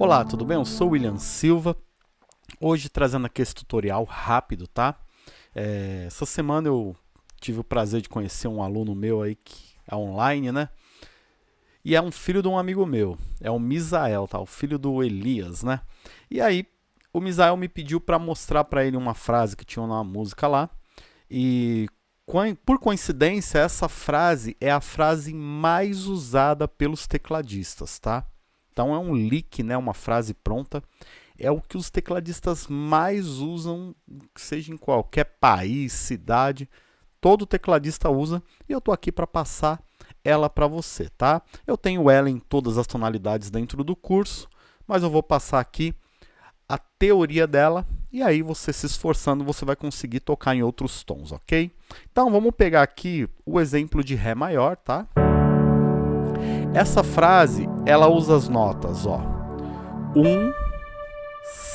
Olá, tudo bem? Eu sou o William Silva, hoje trazendo aqui esse tutorial rápido, tá? É, essa semana eu tive o prazer de conhecer um aluno meu aí que é online, né? E é um filho de um amigo meu, é o Misael, tá? O filho do Elias, né? E aí, o Misael me pediu para mostrar para ele uma frase que tinha uma música lá, e por coincidência, essa frase é a frase mais usada pelos tecladistas, tá? Então é um lick, né, uma frase pronta. É o que os tecladistas mais usam, seja em qualquer país, cidade. Todo tecladista usa e eu estou aqui para passar ela para você, tá? Eu tenho ela em todas as tonalidades dentro do curso, mas eu vou passar aqui a teoria dela e aí você se esforçando, você vai conseguir tocar em outros tons, ok? Então vamos pegar aqui o exemplo de Ré maior, tá? Essa frase, ela usa as notas, ó. 1,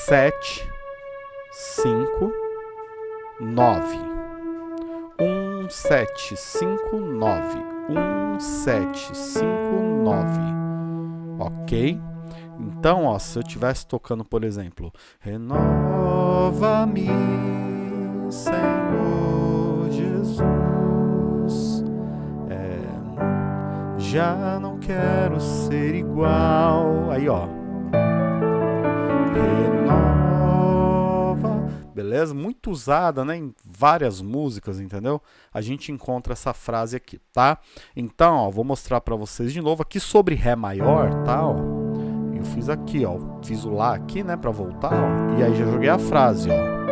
7, 5, 9. 1, 7, 5, 9. 1, 7, 5, 9. Ok? Então, ó, se eu estivesse tocando, por exemplo, Renova-me, Senhor Jesus, já não quero ser igual. Aí, ó, renova, beleza? Muito usada, né, em várias músicas, entendeu? A gente encontra essa frase aqui, tá? Então, ó, vou mostrar para vocês de novo aqui sobre Ré maior, tá? Ó eu fiz aqui, ó. Fiz o Lá aqui, né, pra voltar, ó. E aí já joguei a frase, ó.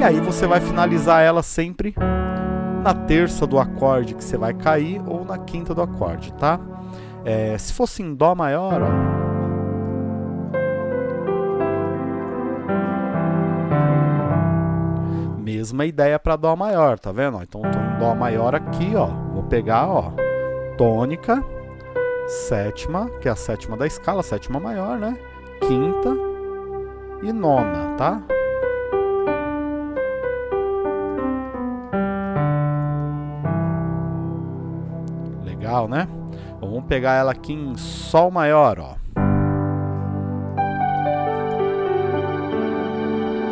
E aí você vai finalizar ela sempre na terça do acorde que você vai cair ou na quinta do acorde, tá? É, se fosse em Dó maior, ó. Mesma ideia para Dó maior, tá vendo? Então, tô em Dó maior aqui, ó. Vou pegar, ó, tônica, sétima, que é a sétima da escala, sétima maior, né? Quinta e nona, tá? Legal, né? Vamos pegar ela aqui em Sol maior, ó.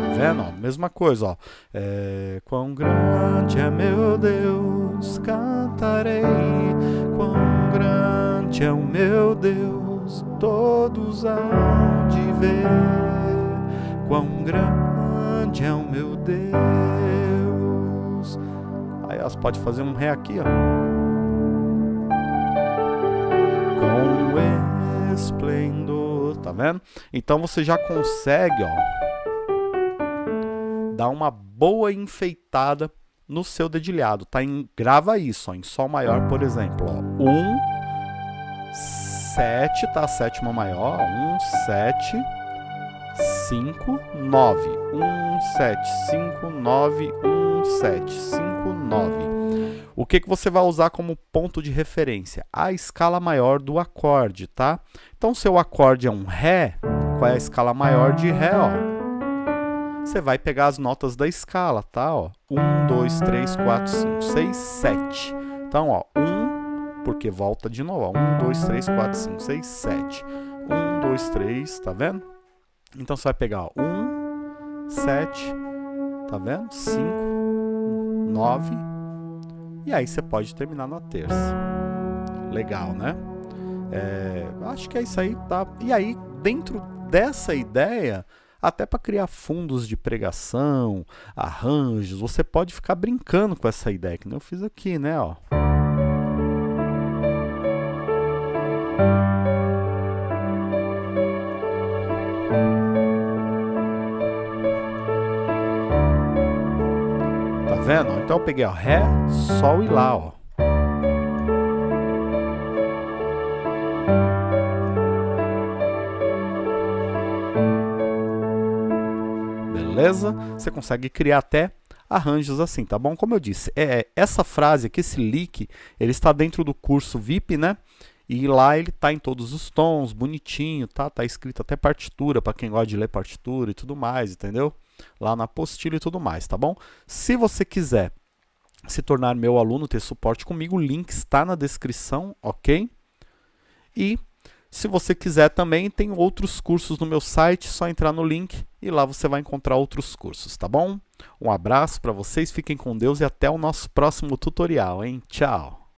Tá vendo? Mesma coisa, ó. É, quão grande é meu Deus, cantarei. Quão grande é o meu Deus, todos hão de ver quão grande é o meu Deus. Aí elas pode fazer um ré aqui, ó. Esplendor, tá vendo? Então você já consegue, ó, dar uma boa enfeitada no seu dedilhado, tá? Em, grava isso, ó, em Sol maior, por exemplo, ó. Um, 7, tá? Sétima maior. 1, 7, 5, 9. 1, 7, 5, 9, 1, 7, 5, 9. O que, que você vai usar como ponto de referência? A escala maior do acorde, tá? Então, seu acorde é um Ré, qual é a escala maior de Ré, ó? Você vai pegar as notas da escala, tá? Ó, 1, 2, 3, 4, 5, 6, 7. Então, ó, 1, porque volta de novo, ó, 1, 2, 3, 4, 5, 6, 7. 1, 2, 3, tá vendo? Então você vai pegar ó, 1, 7, tá vendo? 5, 9, e aí você pode terminar na terça. Legal, né? É, acho que é isso aí, tá? E aí, dentro dessa ideia, até para criar fundos de pregação, arranjos, você pode ficar brincando com essa ideia, que eu fiz aqui, né? Ó. vendo? Então eu peguei ó, Ré, Sol e Lá, ó. Beleza? Você consegue criar até arranjos assim, tá bom? Como eu disse, é, essa frase aqui, esse lick, ele está dentro do curso VIP, né? E lá ele tá em todos os tons, bonitinho, tá? Tá escrito até partitura, para quem gosta de ler partitura e tudo mais, entendeu? Lá na apostila e tudo mais, tá bom? Se você quiser se tornar meu aluno, ter suporte comigo, o link está na descrição, ok? E se você quiser também, tem outros cursos no meu site, só entrar no link e lá você vai encontrar outros cursos, tá bom? Um abraço para vocês, fiquem com Deus e até o nosso próximo tutorial, hein? Tchau!